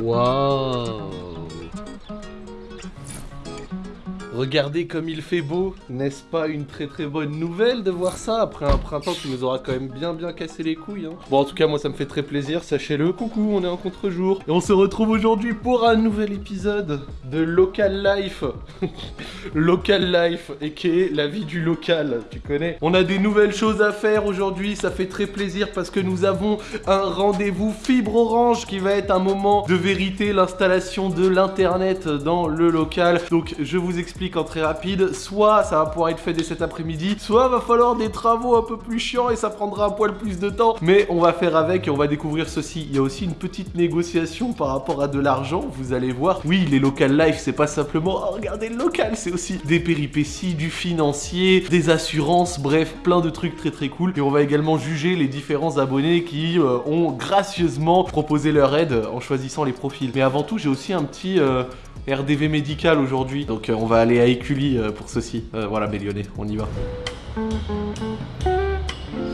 Waouh Regardez comme il fait beau, n'est-ce pas une très très bonne nouvelle de voir ça après un printemps qui nous aura quand même bien bien cassé les couilles hein. Bon en tout cas moi ça me fait très plaisir, sachez-le, coucou on est en contre-jour. Et on se retrouve aujourd'hui pour un nouvel épisode de Local Life. Local Life et qui est la vie du local, tu connais? On a des nouvelles choses à faire aujourd'hui, ça fait très plaisir parce que nous avons un rendez-vous fibre orange qui va être un moment de vérité, l'installation de l'internet dans le local. Donc je vous explique en très rapide, soit ça va pouvoir être fait dès cet après-midi, soit va falloir des travaux un peu plus chiants et ça prendra un poil plus de temps, mais on va faire avec et on va découvrir ceci. Il y a aussi une petite négociation par rapport à de l'argent, vous allez voir. Oui, les local life, c'est pas simplement oh, regardez le local, c'est aussi des péripéties, du financier, des assurances, bref, plein de trucs très très cool. Et on va également juger les différents abonnés qui euh, ont gracieusement proposé leur aide en choisissant les profils. Mais avant tout, j'ai aussi un petit... euh, RDV médical aujourd'hui, donc euh, on va aller à Écully euh, pour ceci. Euh, voilà, Bélyonnais, on y va.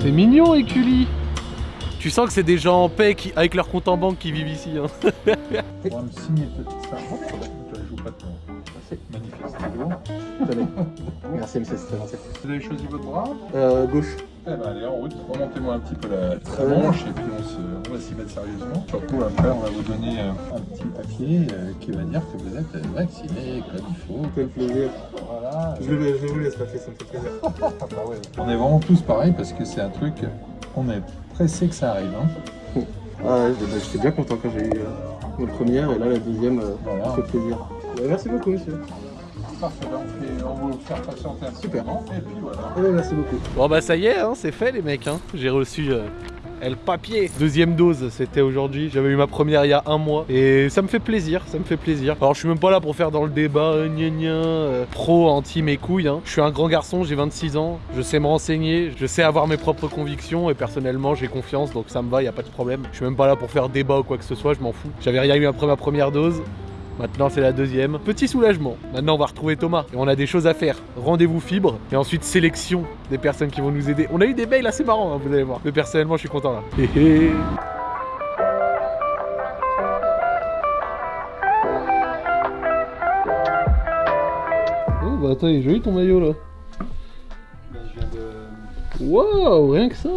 C'est mignon, Écully Tu sens que c'est des gens en paix qui, avec leur compte en banque qui vivent ici. Hein. On va me signer ça. Je joue pas de ton. C'est magnifique. Merci, monsieur. Vous avez choisi votre bras? Euh, gauche. Eh ben allez, en route, remontez-moi un petit peu la, la manche et puis on, se- on va s'y mettre sérieusement. Surtout après, on va vous donner euh, un petit papier euh, qui va dire que vous êtes vacciné comme il faut. Quel plaisir. Voilà. Je, le- je vous laisse passer, ça me fait plaisir. Ah bah ouais. On est vraiment tous pareils parce que c'est un truc, on est pressé que ça arrive. Hein. Ah ouais, bah, j'étais bien content quand j'ai eu euh, ma première et là la deuxième, euh, Voilà. ça fait plaisir. Bah, merci beaucoup, monsieur. Parfait, là, on, fait, on va vous faire patienter un petit Super. moment, Et puis voilà. Eh ben, merci beaucoup. Bon bah ça y est, hein, c'est fait les mecs. Hein. J'ai reçu euh, le papier. Deuxième dose, c'était aujourd'hui. J'avais eu ma première il y a un mois. Et ça me fait plaisir, ça me fait plaisir. Alors je suis même pas là pour faire dans le débat euh, gna gna, euh, pro, anti mes couilles. hein. Je suis un grand garçon, j'ai 26 ans. Je sais me renseigner, je sais avoir mes propres convictions. Et personnellement, j'ai confiance, donc ça me va, y a pas de problème. Je suis même pas là pour faire débat ou quoi que ce soit, je m'en fous. J'avais rien eu après ma première dose. Maintenant c'est la deuxième. Petit soulagement. Maintenant on va retrouver Thomas et on a des choses à faire. Rendez-vous fibre et ensuite sélection des personnes qui vont nous aider. On a eu des mails assez marrants, hein, vous allez voir. Mais personnellement je suis content là. Oh bah attends, il est joli ton maillot là. je viens de. Waouh, rien que ça.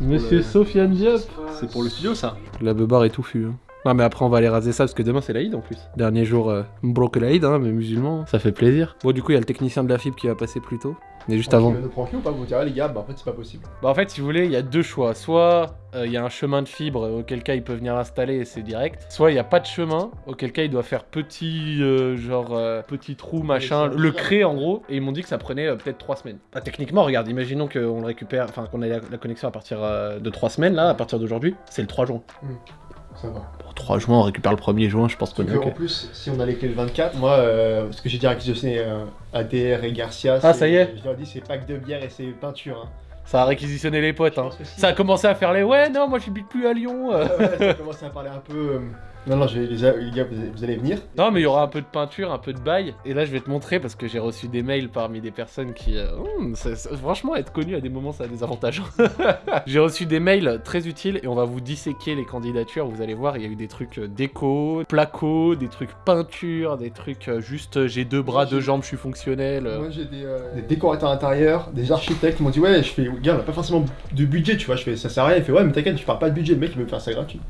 Monsieur Sofiane Diop. C'est pour le studio, ça La beubare est touffue. Hein. Non mais après on va aller raser ça parce que demain c'est l'Aïd en plus. Dernier jour euh, broke l'Aïd hein, mais musulman, ça fait plaisir. Bon du coup il y a le technicien de la fibre qui va passer plus tôt. Mais juste avant. nous prend qui ou pas Vous direz, les gars, bah en fait, c'est pas possible. Bah en fait si vous voulez il y a deux choix. Soit euh, il y a un chemin de fibre euh, auquel cas il peut venir l'installer et c'est direct. Soit il n'y a pas de chemin auquel cas il doit faire petit euh, genre euh, petit trou machin, le créer en gros. Et ils m'ont dit que ça prenait euh, peut-être trois semaines. Bah, techniquement regarde, imaginons qu'on le récupère, enfin qu'on ait la, la connexion à partir euh, de trois semaines là, à partir d'aujourd'hui, c'est le 3 juin. Ça va. Bon 3 juin on récupère le 1er juin je pense qu'on est en plus, si on a les clés le 24, moi, euh, parce que j'ai déjà réquisitionné euh, ADR et Garcia. Ah, ça y est Je leur dis, c'est pack de bière et c'est peinture. Hein. Ça a réquisitionné les potes, hein. si. Ça a commencé à faire les ouais, non, moi j'habite plus à Lyon. euh. Ouais, ouais, ça commence à parler un peu. Non, non, je les, les gars, vous, vous allez venir. Non, mais il y aura un peu de peinture, un peu de bail. Et là, je vais te montrer parce que j'ai reçu des mails parmi des personnes qui. euh, hum, ça- franchement, être connu à des moments, ça a des avantages. j'ai reçu des mails très utiles et on va vous disséquer les candidatures. Vous allez voir, il y a eu des trucs euh, déco, placo, des trucs peinture, des trucs euh, juste j'ai deux bras, deux jambes, je suis fonctionnel. Moi j'ai des, euh, des décorateurs intérieurs, des architectes qui m'ont dit ouais je fais gars on a pas forcément de budget tu vois je fais ça sert à rien il fait ouais mais t'inquiète je parle pas de budget le mec il veut me faire ça gratuit.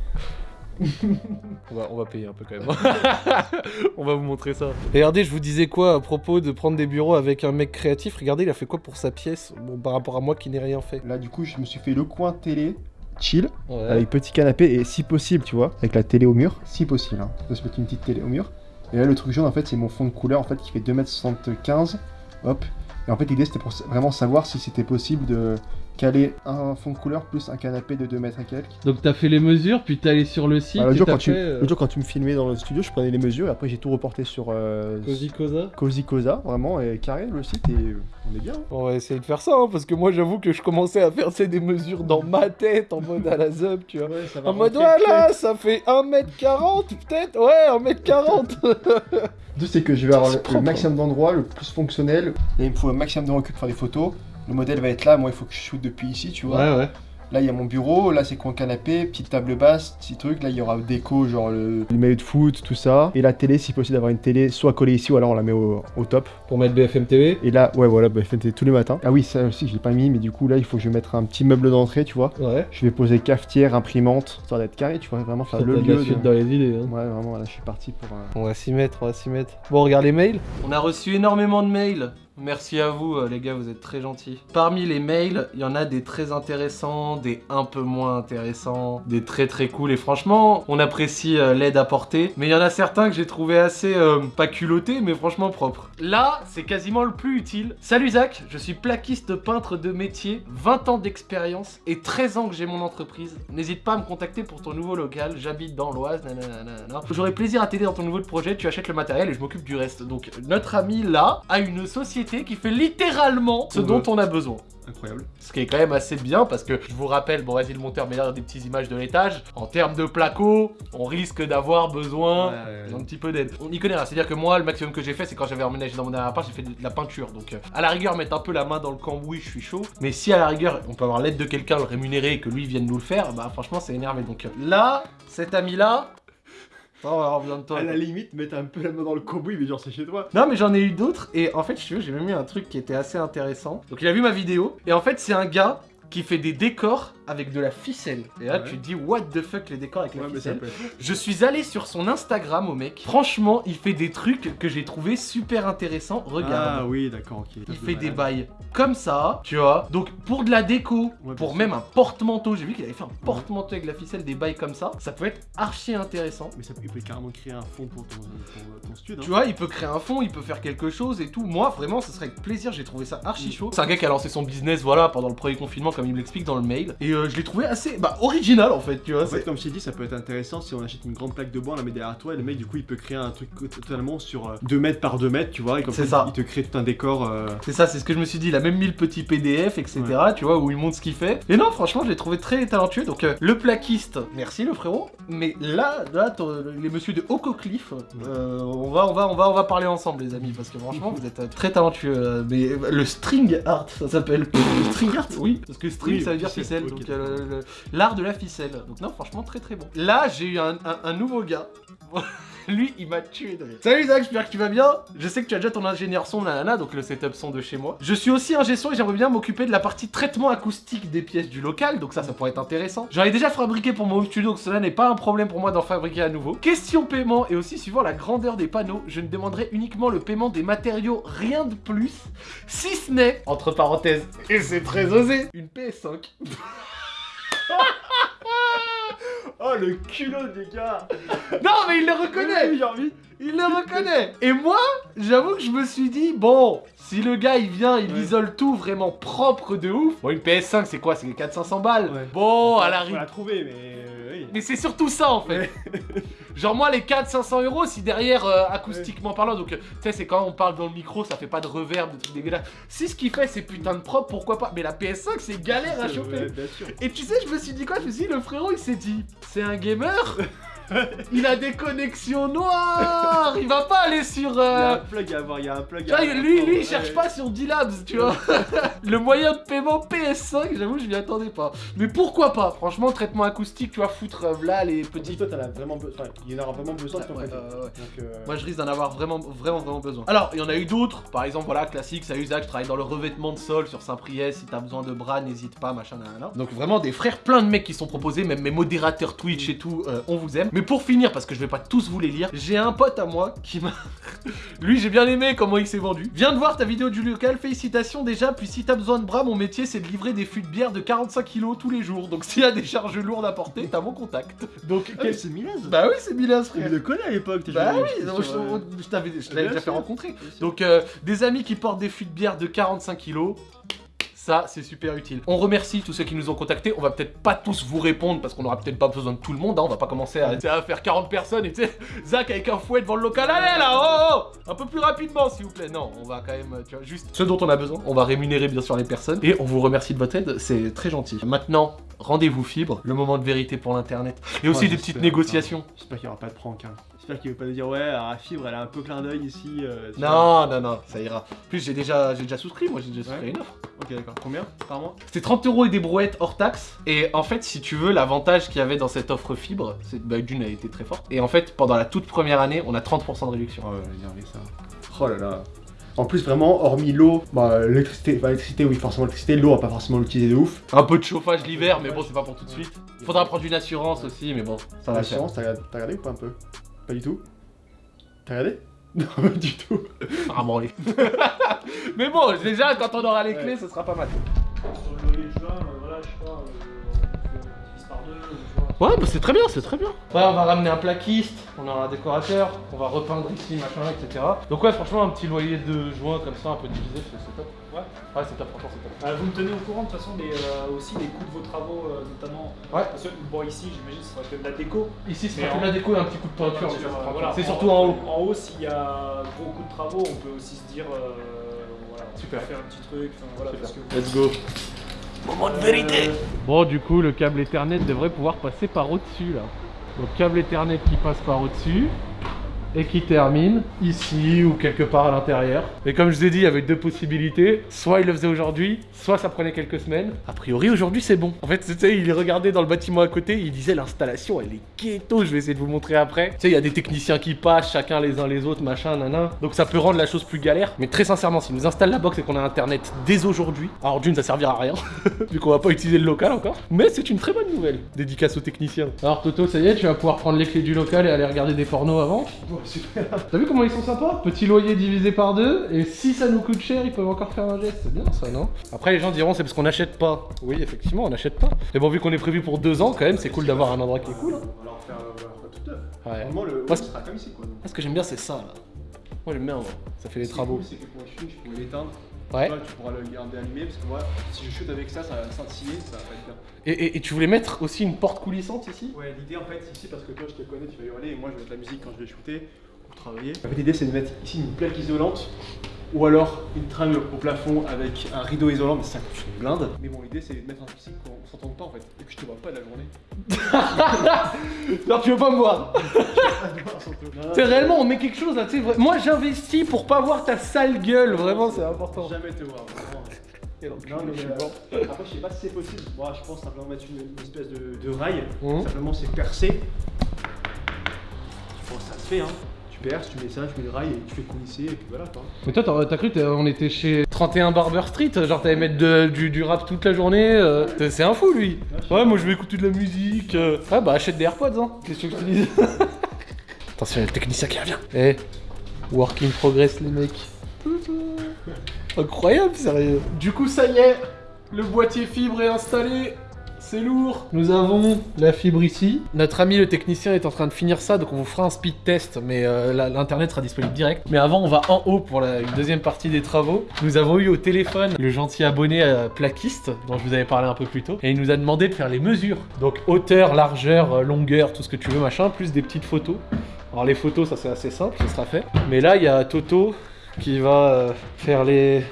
On va, on va payer un peu quand même. on va vous montrer ça. Regardez, je vous disais quoi à propos de prendre des bureaux avec un mec créatif? Regardez, il a fait quoi pour sa pièce bon, par rapport à moi qui n'ai rien fait? Là du coup je me suis fait le coin télé chill Ouais. avec petit canapé et si possible tu vois avec la télé au mur si possible hein. on peut se mettre une petite télé au mur et là le truc jaune en fait c'est mon fond de couleur en fait qui fait 2m75 hop et en fait l'idée c'était pour vraiment savoir si c'était possible de caler un fond de couleur plus un canapé de 2 mètres et quelques Donc t'as fait les mesures, puis t'es allé sur le site. Bah, jour, quand tu- euh, l'autre jour, quand tu me filmais dans le studio je prenais les mesures et après j'ai tout reporté sur euh, Cozy Cosa Cozy Cosa vraiment et carré le site et euh, on est bien hein. On va essayer de faire ça, hein, parce que moi j'avoue que je commençais à faire des mesures dans ma tête, en mode à la zup, tu vois. En mode voilà, ça fait 1m40 peut-être Ouais, 1m40 Le truc, c'est que je vais avoir le, propre, le maximum d'endroits, le plus fonctionnel. Et il me faut un maximum de recul pour faire des photos. Le modèle va être là, moi il faut que je shoot depuis ici, tu vois. Ouais, ouais. Là, il y a mon bureau, là, c'est coin canapé, petite table basse, petit truc. Là, il y aura déco, genre le, le maillot de foot, tout ça. Et la télé, si possible, d'avoir une télé soit collée ici ou alors on la met au, au top. Pour mettre BFM TV Et là, ouais, voilà, bah, FNT tous les matins. Ah oui, ça aussi, je l'ai pas mis, mais du coup, là, il faut que je mette un petit meuble d'entrée, tu vois. Ouais. Je vais poser cafetière, imprimante, histoire d'être carré, tu vois, vraiment faire le T'as de lieu. suite de- dans les idées. hein. Ouais, vraiment, là, je suis parti pour. euh, On va s'y mettre, on va s'y mettre. Bon, regarde les mails. On a reçu énormément de mails. Merci à vous, euh, les gars, vous êtes très gentils. Parmi les mails, il y en a des très intéressants, des un peu moins intéressants, des très très cool. Et franchement, on apprécie euh, l'aide apportée. Mais il y en a certains que j'ai trouvé assez, euh, pas culottés, mais franchement propres. Là, c'est quasiment le plus utile. Salut Zach, je suis plaquiste peintre de métier, 20 ans d'expérience et 13 ans que j'ai mon entreprise. N'hésite pas à me contacter pour ton nouveau local, j'habite dans l'Oise, nanana, nanana. J'aurai plaisir à t'aider dans ton nouveau projet, tu achètes le matériel et je m'occupe du reste. Donc notre ami là a une société qui fait littéralement ce Ouais. dont on a besoin. Incroyable. Ce qui est quand même assez bien parce que je vous rappelle, bon vas-y le monteur met là des petites images de l'étage. En termes de placo, on risque d'avoir besoin d'un petit peu d'aide. On y connaît rien, c'est-à-dire que moi le maximum que j'ai fait c'est quand j'avais emménagé dans mon dernier appart, j'ai fait de la peinture. Donc euh, à la rigueur mettre un peu la main dans le cambouis, je suis chaud. Mais si à la rigueur on peut avoir l'aide de quelqu'un, le rémunérer et que lui vienne nous le faire, bah franchement c'est énervé. Donc euh, là, cet ami là... Oh, de toi. À la limite, mettre un peu la main dans le cambouis, mais genre, c'est chez toi. Non mais j'en ai eu d'autres et en fait je veux j'ai même eu un truc qui était assez intéressant. Donc il a vu ma vidéo et en fait c'est un gars qui fait des décors avec de la ficelle. Et là Ouais. tu te dis what the fuck les décors avec la Ouais, ficelle. peut. Je suis allé sur son Instagram au mec. Franchement il fait des trucs que j'ai trouvé super intéressants. Regarde. Ah oui, d'accord, ok. Il fait des bails comme ça, tu vois. Donc pour de la déco, Ouais, pour même un porte-manteau, j'ai vu qu'il avait fait un porte-manteau avec la ficelle, des bails comme ça. Ça peut être archi intéressant. Mais ça peut, il peut carrément créer un fond pour ton, ton, ton studio. Tu vois, il peut créer un fond, il peut faire quelque chose et tout. Moi, vraiment, ce serait avec plaisir. J'ai trouvé ça archi chaud. C'est un gars qui a lancé son business, voilà, pendant le premier confinement, comme il me l'explique dans le mail. Et euh, je l'ai trouvé assez, bah, original en fait, tu vois. En fait, c'est- comme je t'ai dit, ça peut être intéressant si on achète une grande plaque de bois, on la met derrière toi et le mec, du coup, il peut créer un truc totalement sur 2 mètres par 2 mètres, tu vois. Et comme ça, ça. il te crée tout un décor. euh, C'est ça, c'est ce que je me suis dit. Il a même mis le petit PDF, etc. Tu vois, où il montre ce qu'il fait. Et non, franchement, je l'ai trouvé très talentueux. Donc, euh, le plaquiste, merci le frérot. Mais là, là, les messieurs de Ococliff, euh, on, va, on, va, on, va, on va parler ensemble, les amis. Parce que franchement, vous êtes euh, très talentueux. euh, Mais euh, le string art, ça s'appelle. Le string art? Oui, parce que string, Oui, ça veut dire ficelle, ficelle. L'art de la ficelle. Donc, non, franchement, très très bon. Là, j'ai eu un, nouveau gars. Lui, il m'a tué de rire. Salut Zach, j'espère que tu vas bien. Je sais que tu as déjà ton ingénieur son, nanana, donc le setup son de chez moi. Je suis aussi ingé son et j'aimerais bien m'occuper de la partie traitement acoustique des pièces du local, donc ça, ça pourrait être intéressant. J'en ai déjà fabriqué pour mon studio, donc cela n'est pas un problème pour moi d'en fabriquer à nouveau. Question paiement et aussi suivant la grandeur des panneaux, je ne demanderai uniquement le paiement des matériaux, rien de plus, si ce n'est, entre parenthèses, et c'est très osé, une PS5. Oh le culot des gars Non, mais il le reconnaît envie Il le reconnaît Et moi, j'avoue que je me suis dit, bon, si le gars il vient, il Ouais. isole tout vraiment propre de ouf. Bon, une PS5, c'est quoi? C'est 400-500 balles Ouais. Bon, à la Faut rigueur. la trouver, mais. euh, oui. Mais c'est surtout ça en fait. Genre moi les 400-500 euros si derrière euh, acoustiquement parlant donc euh, tu sais c'est quand on parle dans le micro ça fait pas de reverb de trucs dégueulasses. Si ce qu'il fait c'est putain de propre pourquoi pas? Mais la PS5 c'est galère à choper. ouais, bien sûr. Et tu sais je me suis dit quoi? Je me suis dit le frérot il s'est dit c'est un gamer? Il a des connexions noires Il va pas aller sur... Il y a euh, un plug à avoir, il y a un plug à avoir. lui, lui, il cherche pas sur D-Labs, tu vois. le moyen de paiement PS5, j'avoue, je m'y attendais pas. Mais pourquoi pas? Franchement, traitement acoustique, tu vois, foutre euh, là les Petit, petits. toi, t'en as vraiment besoin. Enfin, il y en aura vraiment besoin de ton côté. euh, Moi, je risque d'en avoir vraiment, vraiment, vraiment besoin. Alors, il y en a eu d'autres. Par exemple, voilà, classique, ça Zach, je travaille dans le revêtement de sol sur Saint-Priest. Si t'as besoin de bras, n'hésite pas, machin, nanana. Donc, vraiment, des frères, plein de mecs qui sont proposés, même mes modérateurs Twitch et tout, euh, on vous aime. Mais pour finir, parce que je vais pas tous vous les lire, j'ai un pote à moi qui m'a. Lui, j'ai bien aimé comment il s'est vendu. Viens de voir ta vidéo du local, félicitations déjà. Puis si t'as besoin de bras, mon métier c'est de livrer des fûts de bière de 45 kilos tous les jours. Donc s'il y a des charges lourdes à porter, t'as mon contact. Donc, Ah, quel- c'est Milaz bah oui, c'est Milas, Il frère. le connaît à l'époque, t'es Bah oui, non, je, euh, je t'avais, déjà fait rencontrer. Donc, euh, des amis qui portent des fûts de bière de 45 kilos. Ça, c'est super utile. On remercie tous ceux qui nous ont contactés. On va peut-être pas tous vous répondre parce qu'on aura peut-être pas besoin de tout le monde. hein. On va pas commencer à, faire 40 personnes et tu sais, Zach avec un fouet devant le local. Allez là, oh, oh Un peu plus rapidement, s'il vous plaît. Non, on va quand même, tu vois, juste ce dont on a besoin. On va rémunérer bien sûr les personnes et on vous remercie de votre aide. C'est très gentil. Maintenant, rendez-vous fibre, le moment de vérité pour l'internet et aussi Ouais, des petites putain. négociations. J'espère qu'il y aura pas de prank. Hein. J'espère qu'il veut pas nous dire ouais, alors, la fibre, elle a un peu clin d'œil ici. euh, vois. Non, non, non, ça ira. En plus, j'ai déjà, déjà souscrit, moi j'ai déjà souscrit Ouais. une offre. Ok, d'accord. Combien par mois C'était 30 euros et des brouettes hors taxe. Et en fait, si tu veux, l'avantage qu'il y avait dans cette offre fibre, c'est bah, d'une, elle était très forte. Et en fait, pendant la toute première année, on a 30% de réduction. Oh, regardez ça. Oh là là. En plus, vraiment, hormis l'eau, bah, l'électricité, bah, l'électricité, oui, forcément, l'électricité, l'eau, on va pas forcément l'utiliser de ouf. Un peu de chauffage l'hiver, mais bon, c'est pas pour tout de suite. Faudra prendre une assurance aussi, mais bon, ça va. L'assurance, t'as regardé, t'as regardé ou pas un peu? Pas du tout? T'as regardé? Non, pas du tout. Mais bon, déjà, quand on aura les clés, ce sera pas mal. Sur le loyer de juin, euh, voilà, je sais pas, euh, par deux. Ouais, bah c'est très bien, c'est très bien. Ouais, on va ramener un plaquiste, on aura un décorateur, on va repeindre ici, machin, etc. Donc ouais, franchement, un petit loyer de juin comme ça, un peu divisé, c'est top. Ouais. Ouais, c'est top, franchement, c'est top. Euh, vous me tenez au courant de toute façon des, euh, aussi des coûts de vos travaux, euh, notamment. Ouais. Parce que, bon, ici, j'imagine, ce sera que de la déco. Ici, c'est Mais pas que de la déco et un petit coup de peinture, c'est euh, voilà, surtout en haut. En haut, s'il y a gros coût de travaux, on peut aussi se dire, euh, voilà, on Super. peut faire un petit truc. enfin, voilà, parce que Let's go. Moment de vérité. Bon, du coup, le câble Ethernet devrait pouvoir passer par au-dessus là. Donc, câble Ethernet qui passe par au-dessus et qui termine ici ou quelque part à l'intérieur. Et comme je vous ai dit, il y avait deux possibilités. Soit il le faisait aujourd'hui, soit ça prenait quelques semaines. A priori, aujourd'hui, c'est bon. En fait, tu sais, il regardait dans le bâtiment à côté, il disait l'installation, elle est ghetto. Je vais essayer de vous montrer après. Tu sais, il y a des techniciens qui passent, chacun les uns les autres, machin, nanan. Donc ça peut rendre la chose plus galère. Mais très sincèrement, si nous installe la box et qu'on a internet dès aujourd'hui, alors d'une, ça servira à rien, vu qu'on va pas utiliser le local encore. Mais c'est une très bonne nouvelle. Dédicace aux techniciens. Alors Toto, ça y est, tu vas pouvoir prendre les clés du local et aller regarder des pornos avant. Super. T'as vu comment ils sont sympas Petit loyer divisé par deux, et si ça nous coûte cher, ils peuvent encore faire un geste. C'est bien ça, non Après, les gens diront c'est parce qu'on n'achète pas. Oui, effectivement, on n'achète pas. Mais bon, vu qu'on est prévu pour deux ans, quand même, c'est cool d'avoir un endroit qui est cool. hein. On va leur faire, faire tout neuf. Ouais. Normalement, le Moi, haut sera comme ici, quoi. ce que j'aime bien, c'est ça, là. Moi, j'aime bien, ça fait les travaux. cool, C'est que pour le shoot, je pourrais l'éteindre. Ouais. Toi, tu pourras le garder allumé parce que moi, si je shoot avec ça, ça va scintiller, ça va pas être bien. Et, et- et tu voulais mettre aussi une porte coulissante ici? Ouais, l'idée en fait, ici, parce que toi, je te connais, tu vas hurler, et moi, je vais mettre la musique quand je vais shooter ou travailler. En fait, l'idée, c'est de mettre ici une plaque isolante ou alors une tringle au plafond avec un rideau isolant, mais ça coûte une blinde. Mais bon, l'idée, c'est de mettre un ici qu'on s'entende pas en fait, et que je te vois pas de la journée. Non, tu veux pas me voir C'est réellement, on met quelque chose là, tu sais. Moi, j'investis pour pas voir ta sale gueule, vraiment, c'est important. jamais te voir, vraiment. Donc, Non, mais euh, après, je sais pas si c'est possible. Moi, je pense simplement mettre une, une espèce de, de rail. Mhm. Simplement, c'est percer. Je pense que ça se fait, hein. Tu perces, tu mets ça, tu mets le rail et tu fais coulisser, et puis voilà quoi. Mais toi, t'as cru qu'on était chez 31 Barber Street Genre, t'allais mettre de- du, du rap toute la journée euh, C'est un fou, lui Ouais, moi, je vais écouter de la musique. euh. Ouais, bah, achète des AirPods, hein Qu'est-ce que je te dis? Attention, il y a le technicien qui revient Eh, work in progress, les mecs. Incroyable, sérieux. Du coup, ça y est, le boîtier fibre est installé. C'est lourd. Nous avons la fibre ici. Notre ami le technicien est en train de finir ça, donc on vous fera un speed test, mais euh, l'internet sera disponible direct. Mais avant, on va en haut pour la une deuxième partie des travaux. Nous avons eu au téléphone le gentil abonné euh, plaquiste dont je vous avais parlé un peu plus tôt, et il nous a demandé de faire les mesures. Donc hauteur, largeur, euh, longueur, tout ce que tu veux, machin, plus des petites photos. Alors les photos, ça c'est assez simple, ce sera fait. Mais là, il y a Toto qui va faire les...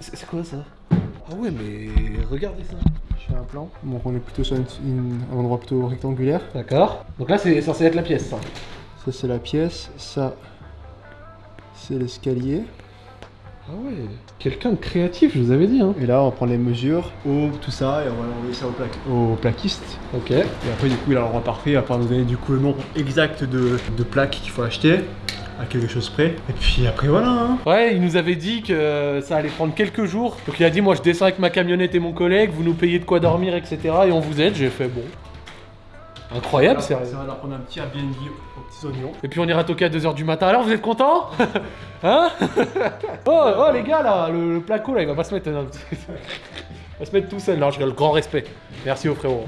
c'est quoi ça? Ah ouais, mais regardez ça. Fais un plan. Donc, on est plutôt sur une- une- un endroit plutôt rectangulaire. D'accord. Donc là, c'est censé être la pièce, ça. Ça, c'est la pièce. Ça, c'est l'escalier. Ah ouais. Quelqu'un de créatif, je vous avais dit, hein. Et là, on prend les mesures, haut, tout ça, et on va envoyer ça au, plaque- au plaquiste. Ok. Et après, du coup, il a l'endroit parfait, à part nous donner du coup le nombre exact de, de plaques qu'il faut acheter, à quelque chose près. Et puis après, voilà. Hein. Ouais, il nous avait dit que ça allait prendre quelques jours. Donc il a dit, moi je descends avec ma camionnette et mon collègue, vous nous payez de quoi dormir, etc. Et on vous aide. J'ai fait, bon. Incroyable, ça sérieux. va leur prendre un petit Airbnb aux petits oignons. Et puis on ira toquer à 2h du matin. Alors vous êtes contents? Hein? Oh, oh les gars là, le, le placo là, il va pas se mettre. non, il va se mettre tout seul. Non, je rigole, grand respect. Merci au frérot.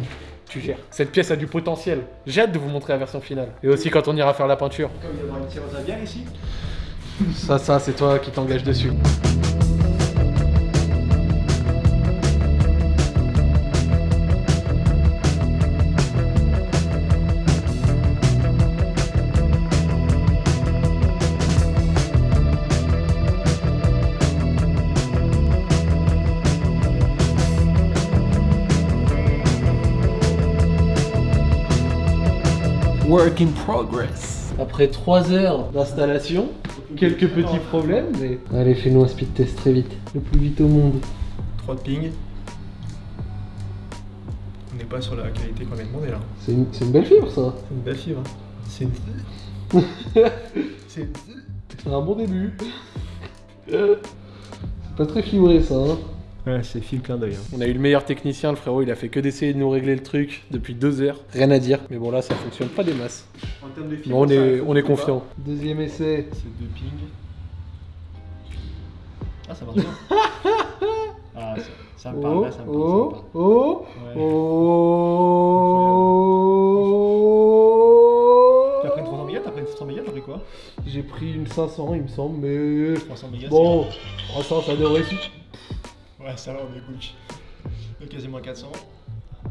Tu gères. Cette pièce a du potentiel. J'ai hâte de vous montrer la version finale. Et aussi quand on ira faire la peinture. Comme il y aura une tireuse à bière ici. Ça, ça, c'est toi qui t'engages dessus. Work in progress. Après 3 heures d'installation, quelques petits problèmes, mais. Allez, fais-nous un speed test très vite. Le plus vite au monde. 3 de ping. On n'est pas sur la qualité qu'on a demandé là. C'est une, belle fibre ça. C'est une belle fibre. hein. C'est une. C'est une. C'est un bon début. C'est pas très fibré ça. Hein. Ouais, c'est fil clin d'œil. hein. On a eu le meilleur technicien, le frérot, il a fait que d'essayer de nous régler le truc depuis deux heures. Rien à dire. Mais bon là ça fonctionne pas des masses. En termes de fibre, on est, on est confiant. Deuxième essai. C'est deux ping. Ah, ça marche bien. ah, ça, ça me parle Oh, là, ça me parle. oh, ça me oh, parle. Ouais. oh. T'as pris une 300 mégas T'as pris une 300 mégas T'as pris quoi? J'ai pris une 500 il me semble, mais 300 mégas bon, 300 ça devrait suffire. Ça va, on. De quasiment 400.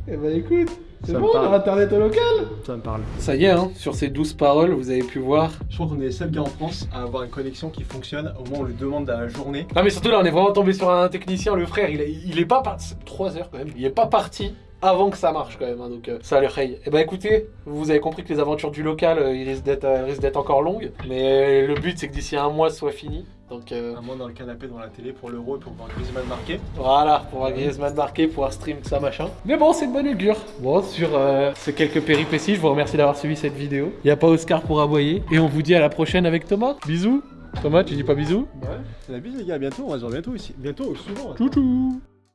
Eh ben écoute, c'est bon, on a internet au local. Ça me parle. Ça y est, hein, sur ces douze paroles, vous avez pu voir. Je crois qu'on est les seuls gars en France à avoir une connexion qui fonctionne au où on lui demande dans la journée. Non mais surtout là, on est vraiment tombé sur un technicien, le frère, il est, il est pas parti. 3 heures quand même. Il est pas parti avant que ça marche quand même, hein, donc euh, ça a l'air hey. Eh ben écoutez, vous avez compris que les aventures du local, euh, ils risquent d'être euh, risquent d'être encore longues, mais le but c'est que d'ici un mois, ce soit fini. Donc euh, Un mois dans le canapé devant la télé pour l'euro et pour voir Griezmann marquer. voilà, pour voir Griezmann marquer, pouvoir stream tout ça machin. Mais bon, c'est de bonne augure. Bon, sur ces quelques péripéties, je vous remercie d'avoir suivi cette vidéo. Il y a pas Oscar pour aboyer, et on vous dit à la prochaine avec Thomas. Bisous. Thomas, tu dis pas bisous? Ouais. La bise les gars, à bientôt, on va se voir bientôt ici. Bientôt, souvent. Tchou tchou